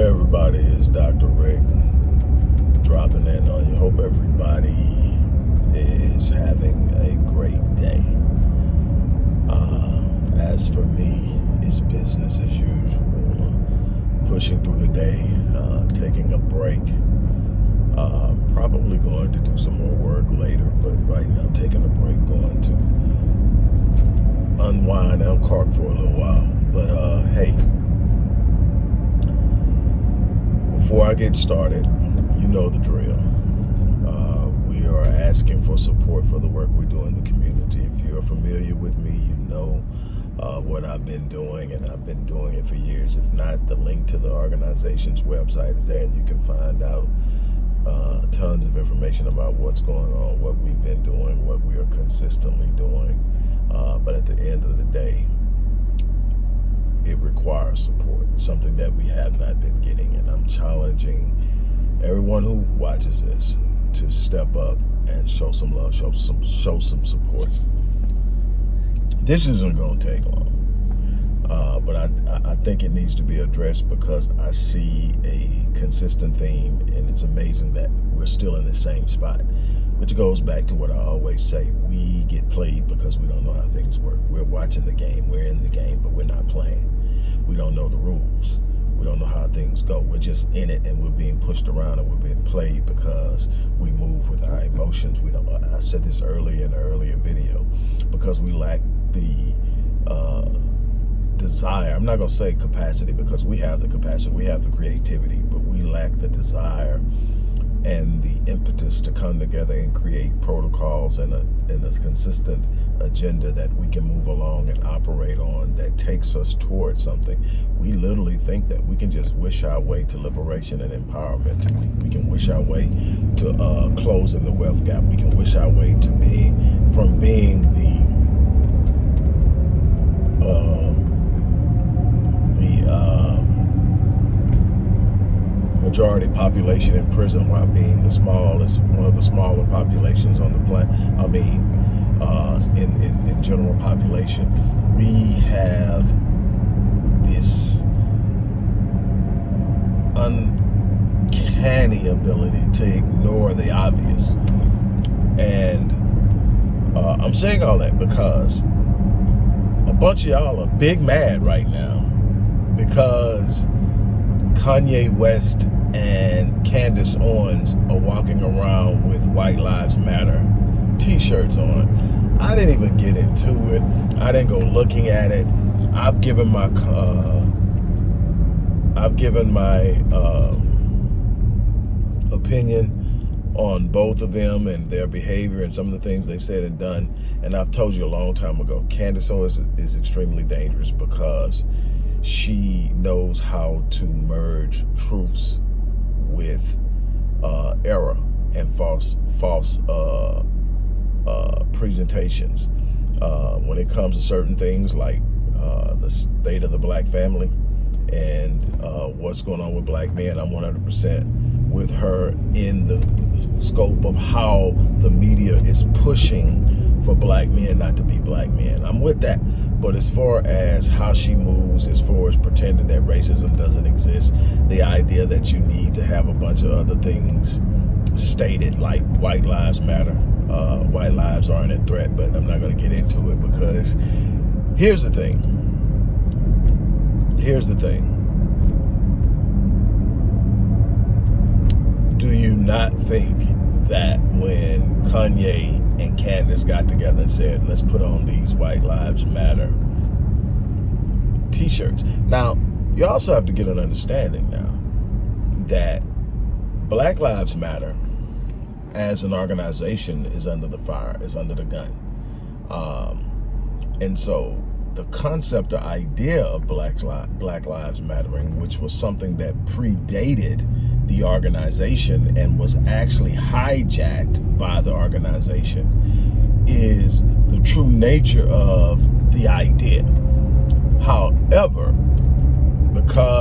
Everybody, it's Dr. Rick dropping in on you. Hope everybody is having a great day. Uh, as for me, it's business as usual. Pushing through the day, uh, taking a break. Uh, probably going to do some more work later, but right now I'm taking a break, going to unwind and uncork for a little while. But uh, hey, before I get started, you know the drill. Uh, we are asking for support for the work we do in the community. If you're familiar with me, you know uh, what I've been doing, and I've been doing it for years. If not, the link to the organization's website is there, and you can find out uh, tons of information about what's going on, what we've been doing, what we are consistently doing. Uh, but at the end of the day, it requires support, something that we have not been getting. And I'm challenging everyone who watches this to step up and show some love, show some, show some support. This isn't going to take long. Uh, but I, I think it needs to be addressed because I see a consistent theme and it's amazing that we're still in the same spot which goes back to what I always say. We get played because we don't know how things work. We're watching the game, we're in the game, but we're not playing. We don't know the rules. We don't know how things go. We're just in it and we're being pushed around and we're being played because we move with our emotions. We don't, I said this earlier in an earlier video, because we lack the uh, desire. I'm not going to say capacity because we have the capacity, we have the creativity, but we lack the desire and the impetus to come together and create protocols and a, and a consistent agenda that we can move along and operate on that takes us towards something. We literally think that we can just wish our way to liberation and empowerment. We, we can wish our way to uh, closing the wealth gap. We can wish our way to being from being the majority population in prison while being the smallest, one of the smaller populations on the planet. I mean, uh, in, in, in general population, we have this uncanny ability to ignore the obvious. And uh, I'm saying all that because a bunch of y'all are big mad right now because Kanye West and Candace Owens are walking around with White Lives Matter t-shirts on. I didn't even get into it. I didn't go looking at it. I've given my uh, I've given my uh, opinion on both of them and their behavior and some of the things they've said and done. And I've told you a long time ago, Candace Owens is extremely dangerous because she knows how to merge truths with uh, error and false false uh, uh, presentations. Uh, when it comes to certain things like uh, the state of the black family and uh, what's going on with black men, I'm 100% with her in the scope of how the media is pushing for black men not to be black men. I'm with that. But as far as how she moves, as far as pretending that racism doesn't exist, that you need to have a bunch of other things stated like white lives matter, uh, white lives aren't a threat, but I'm not going to get into it because here's the thing. Here's the thing. Do you not think that when Kanye and Candace got together and said, let's put on these White Lives Matter t-shirts. Now, you also have to get an understanding now that Black Lives Matter as an organization is under the fire, is under the gun. Um, and so the concept or idea of Black, Black Lives Mattering, which was something that predated the organization and was actually hijacked by the organization, is the true nature of the idea. However,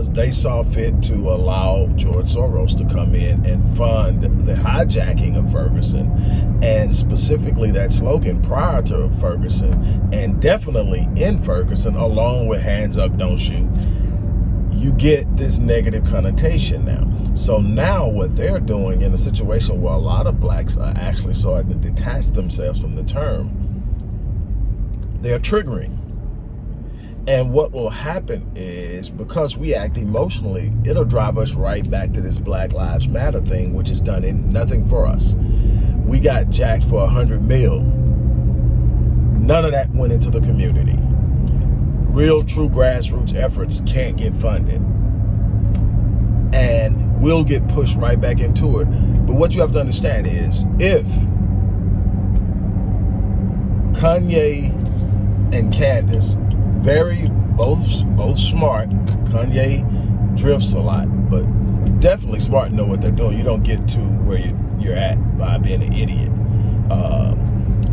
because they saw fit to allow George Soros to come in and fund the hijacking of Ferguson and specifically that slogan prior to Ferguson and definitely in Ferguson along with hands up don't shoot you get this negative connotation now. So now what they're doing in a situation where a lot of blacks are actually starting to detach themselves from the term, they're triggering. And what will happen is because we act emotionally, it'll drive us right back to this Black Lives Matter thing, which has done in nothing for us. We got jacked for a hundred mil. None of that went into the community real true grassroots efforts can't get funded. And we'll get pushed right back into it. But what you have to understand is if Kanye and Candace, very both both smart, Kanye drifts a lot, but definitely smart know what they're doing. You don't get to where you, you're at by being an idiot. Uh,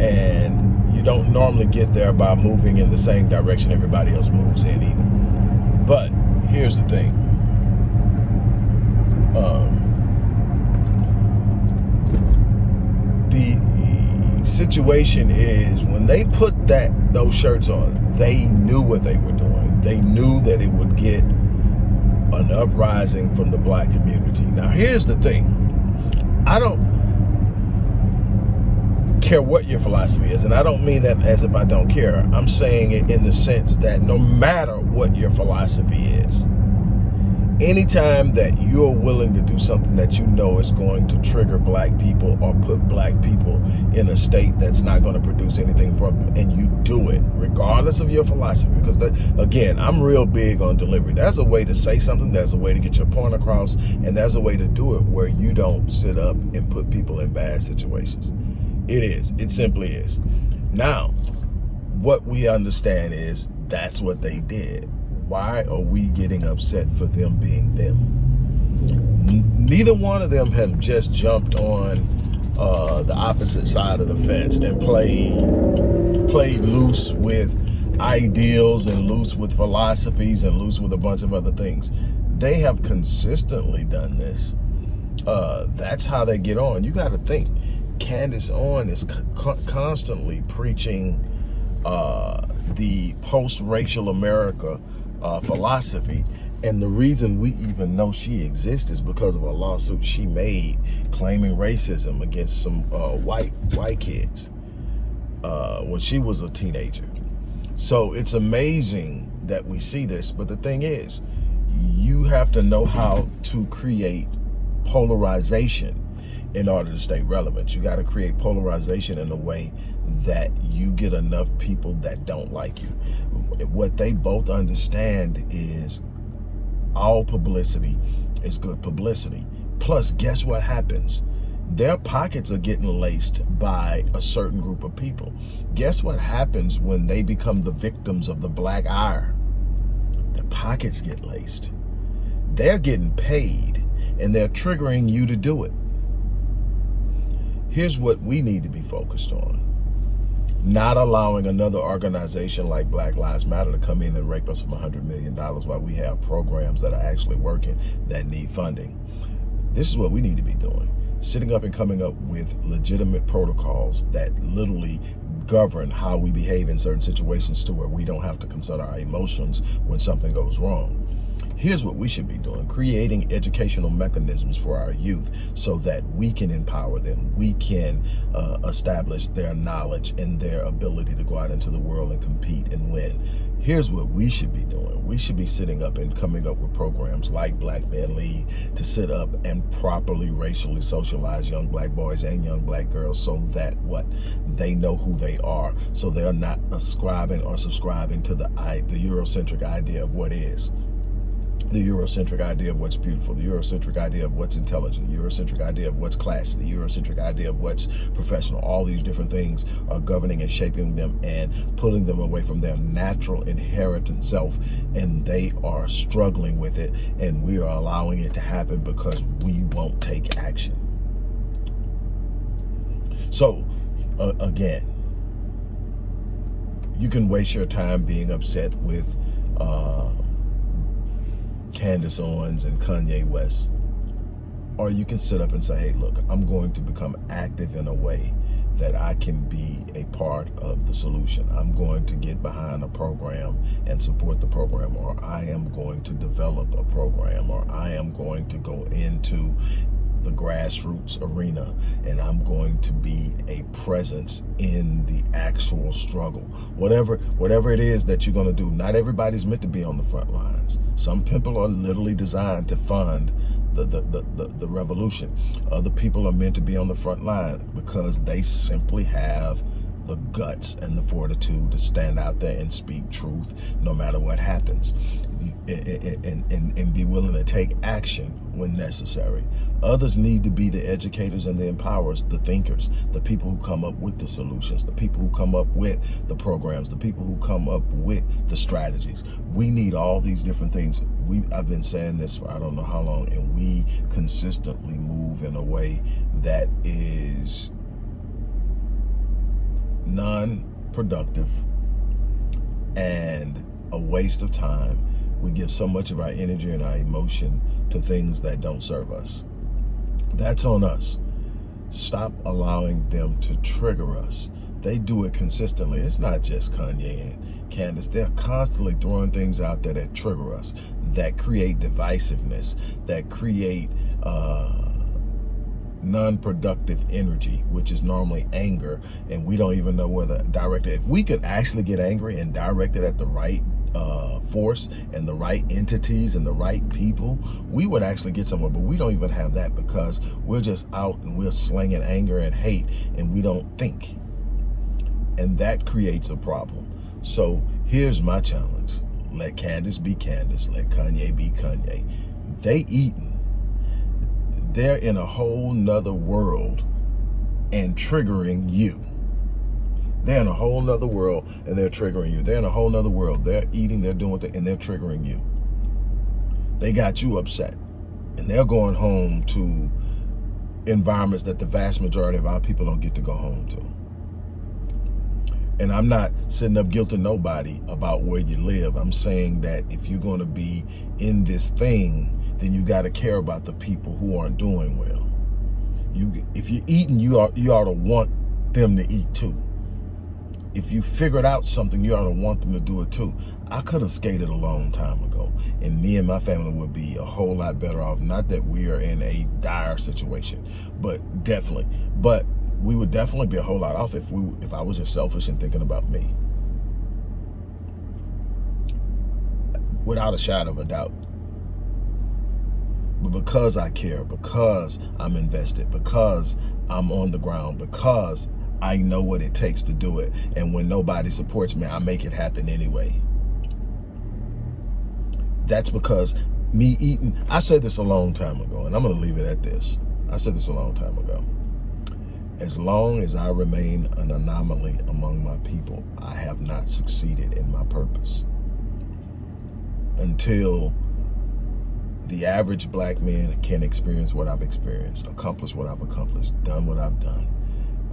and you don't normally get there by moving in the same direction everybody else moves in either. But here's the thing. Um, the situation is when they put that those shirts on, they knew what they were doing. They knew that it would get an uprising from the black community. Now, here's the thing. I don't care what your philosophy is. And I don't mean that as if I don't care. I'm saying it in the sense that no matter what your philosophy is, anytime that you're willing to do something that you know is going to trigger black people or put black people in a state that's not going to produce anything for them and you do it regardless of your philosophy because again i'm real big on delivery there's a way to say something there's a way to get your point across and there's a way to do it where you don't sit up and put people in bad situations it is. It simply is. Now, what we understand is that's what they did. Why are we getting upset for them being them? Neither one of them have just jumped on uh, the opposite side of the fence and played played loose with ideals and loose with philosophies and loose with a bunch of other things. They have consistently done this. Uh, that's how they get on. You got to think Candace Owen is co constantly preaching uh, the post-racial America uh, philosophy. And the reason we even know she exists is because of a lawsuit she made claiming racism against some uh, white white kids uh, when she was a teenager. So it's amazing that we see this. But the thing is, you have to know how to create polarization in order to stay relevant. You got to create polarization in a way that you get enough people that don't like you. What they both understand is all publicity is good publicity. Plus, guess what happens? Their pockets are getting laced by a certain group of people. Guess what happens when they become the victims of the black ire? Their pockets get laced. They're getting paid and they're triggering you to do it. Here's what we need to be focused on. Not allowing another organization like Black Lives Matter to come in and rape us from $100 million while we have programs that are actually working that need funding. This is what we need to be doing. Sitting up and coming up with legitimate protocols that literally govern how we behave in certain situations to where we don't have to consider our emotions when something goes wrong. Here's what we should be doing, creating educational mechanisms for our youth so that we can empower them. We can uh, establish their knowledge and their ability to go out into the world and compete and win. Here's what we should be doing. We should be sitting up and coming up with programs like Black Men Lead to sit up and properly racially socialize young black boys and young black girls so that what? They know who they are. So they're not ascribing or subscribing to the, the Eurocentric idea of what is the Eurocentric idea of what's beautiful, the Eurocentric idea of what's intelligent, the Eurocentric idea of what's classy, the Eurocentric idea of what's professional. All these different things are governing and shaping them and pulling them away from their natural inherent self. And they are struggling with it. And we are allowing it to happen because we won't take action. So, uh, again, you can waste your time being upset with uh, Candace Owens and Kanye West. Or you can sit up and say, hey, look, I'm going to become active in a way that I can be a part of the solution. I'm going to get behind a program and support the program, or I am going to develop a program, or I am going to go into the grassroots arena and I'm going to be a presence in the actual struggle. Whatever whatever it is that you're going to do, not everybody's meant to be on the front lines. Some people are literally designed to fund the, the, the, the, the revolution. Other people are meant to be on the front line because they simply have the guts and the fortitude to stand out there and speak truth no matter what happens and, and, and, be willing to take action when necessary. Others need to be the educators and the empowerers, the thinkers, the people who come up with the solutions, the people who come up with the programs, the people who come up with the strategies. We need all these different things. We I've been saying this for I don't know how long, and we consistently move in a way that is non-productive and a waste of time. We give so much of our energy and our emotion to things that don't serve us. That's on us. Stop allowing them to trigger us. They do it consistently. It's not just Kanye and Candace. They're constantly throwing things out there that trigger us, that create divisiveness, that create uh, non-productive energy, which is normally anger, and we don't even know direct it. If we could actually get angry and direct it at the right uh, force and the right entities and the right people, we would actually get somewhere. But we don't even have that because we're just out and we're slinging anger and hate and we don't think. And that creates a problem. So here's my challenge. Let Candace be Candace. Let Kanye be Kanye. They eating they're in a whole nother world and triggering you. They're in a whole nother world and they're triggering you. They're in a whole nother world. They're eating, they're doing and they're triggering you. They got you upset. And they're going home to environments that the vast majority of our people don't get to go home to. And I'm not sitting up guilting nobody about where you live. I'm saying that if you're going to be in this thing, then you got to care about the people who aren't doing well. You, if you're eating, you ought, you ought to want them to eat too. If you figured out something, you ought to want them to do it too. I could have skated a long time ago, and me and my family would be a whole lot better off. Not that we are in a dire situation, but definitely. But we would definitely be a whole lot off if we if I was just selfish and thinking about me. Without a shadow of a doubt. But because I care, because I'm invested, because I'm on the ground, because I know what it takes to do it. And when nobody supports me, I make it happen anyway. That's because me eating, I said this a long time ago, and I'm to leave it at this. I said this a long time ago. As long as I remain an anomaly among my people, I have not succeeded in my purpose. Until the average black man can experience what I've experienced, accomplish what I've accomplished, done what I've done,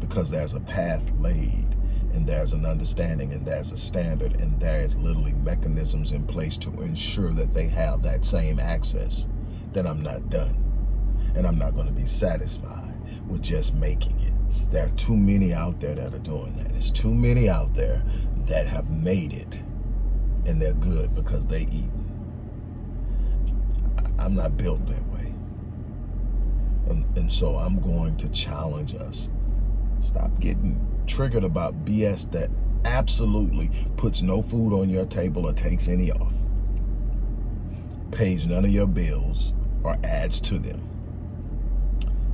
because there's a path laid and there's an understanding and there's a standard and there's literally mechanisms in place to ensure that they have that same access, then I'm not done. And I'm not going to be satisfied with just making it. There are too many out there that are doing that. There's too many out there that have made it and they're good because they eat I'm not built that way. And, and so I'm going to challenge us. Stop getting triggered about BS that absolutely puts no food on your table or takes any off. Pays none of your bills or adds to them.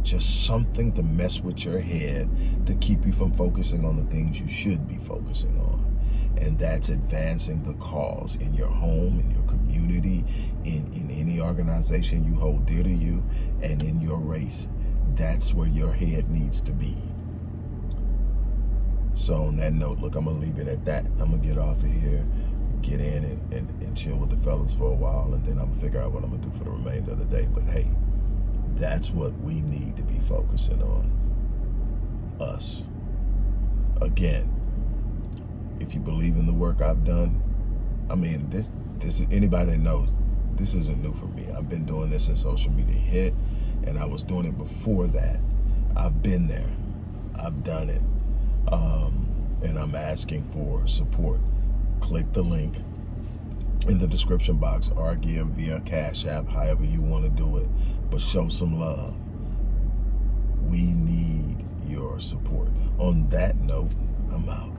Just something to mess with your head to keep you from focusing on the things you should be focusing on and that's advancing the cause in your home, in your community, in, in any organization you hold dear to you, and in your race. That's where your head needs to be. So on that note, look, I'm going to leave it at that. I'm going to get off of here, get in and, and, and chill with the fellas for a while, and then I'm going to figure out what I'm going to do for the remainder of the day. But hey, that's what we need to be focusing on. Us. Again, if you believe in the work I've done, I mean, this, this anybody that knows, this isn't new for me. I've been doing this since social media hit, and I was doing it before that. I've been there. I've done it. Um, and I'm asking for support. Click the link in the description box or give via Cash App, however you want to do it, but show some love. We need your support. On that note, I'm out.